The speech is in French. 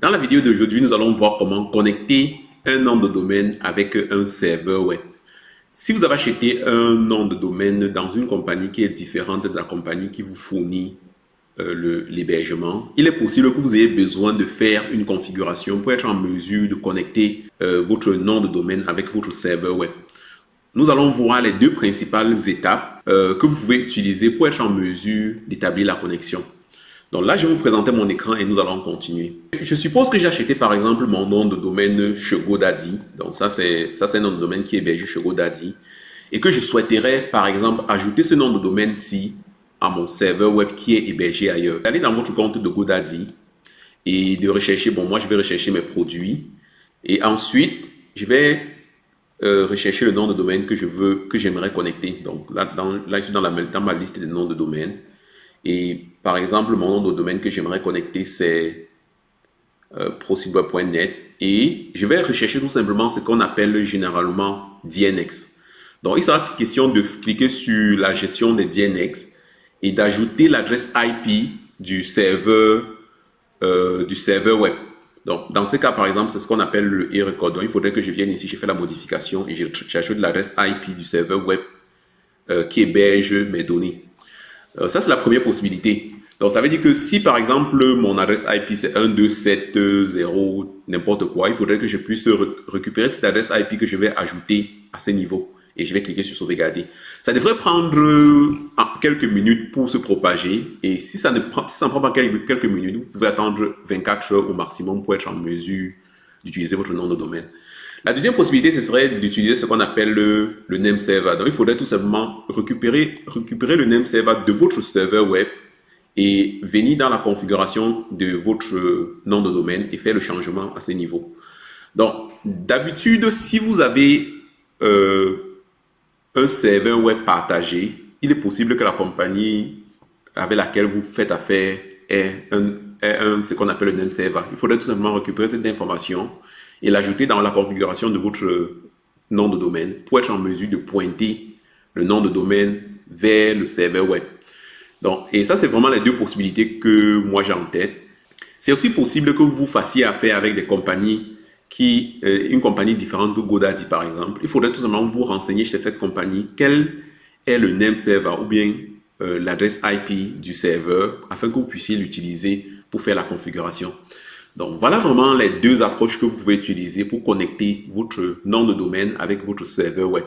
Dans la vidéo d'aujourd'hui, nous allons voir comment connecter un nom de domaine avec un serveur web. Si vous avez acheté un nom de domaine dans une compagnie qui est différente de la compagnie qui vous fournit euh, l'hébergement, il est possible que vous ayez besoin de faire une configuration pour être en mesure de connecter euh, votre nom de domaine avec votre serveur web. Nous allons voir les deux principales étapes euh, que vous pouvez utiliser pour être en mesure d'établir la connexion. Donc là, je vais vous présenter mon écran et nous allons continuer. Je suppose que j'ai acheté par exemple mon nom de domaine chez GoDaddy. Donc ça, c'est un nom de domaine qui est hébergé chez GoDaddy. Et que je souhaiterais par exemple ajouter ce nom de domaine-ci à mon serveur web qui est hébergé ailleurs. Allez dans votre compte de GoDaddy et de rechercher, bon moi je vais rechercher mes produits. Et ensuite, je vais euh, rechercher le nom de domaine que je veux, que j'aimerais connecter. Donc là, là, je suis dans, la, dans ma liste des noms de domaine. Et par exemple, mon nom de domaine que j'aimerais connecter, c'est euh, Et je vais rechercher tout simplement ce qu'on appelle généralement DNX. Donc, il sera question de cliquer sur la gestion des DNX et d'ajouter l'adresse IP du serveur, euh, du serveur web. Donc, dans ce cas, par exemple, c'est ce qu'on appelle le e-record. Donc, il faudrait que je vienne ici, je fais la modification et j'ajoute l'adresse IP du serveur web euh, qui héberge mes données. Euh, ça, c'est la première possibilité. Donc, ça veut dire que si, par exemple, mon adresse IP, c'est 1270, n'importe quoi, il faudrait que je puisse récupérer cette adresse IP que je vais ajouter à ce niveau. Et je vais cliquer sur sauvegarder. Ça devrait prendre euh, quelques minutes pour se propager. Et si ça ne prend, pas quelques minutes, vous pouvez attendre 24 heures au maximum pour être en mesure d'utiliser votre nom de domaine. La deuxième possibilité, ce serait d'utiliser ce qu'on appelle le, le, name server. Donc, il faudrait tout simplement récupérer, récupérer le name server de votre serveur web et venir dans la configuration de votre nom de domaine et faire le changement à ce niveau. Donc, d'habitude, si vous avez euh, un serveur web partagé, il est possible que la compagnie avec laquelle vous faites affaire ait, un, un, ce qu'on appelle le name server. Il faudrait tout simplement récupérer cette information et l'ajouter dans la configuration de votre nom de domaine pour être en mesure de pointer le nom de domaine vers le serveur web. Donc, et ça, c'est vraiment les deux possibilités que moi j'ai en tête. C'est aussi possible que vous fassiez affaire avec des compagnies qui, euh, une compagnie différente de Godaddy par exemple. Il faudrait tout simplement vous renseigner chez cette compagnie quel est le name server ou bien euh, l'adresse IP du serveur afin que vous puissiez l'utiliser pour faire la configuration. Donc voilà vraiment les deux approches que vous pouvez utiliser pour connecter votre nom de domaine avec votre serveur web.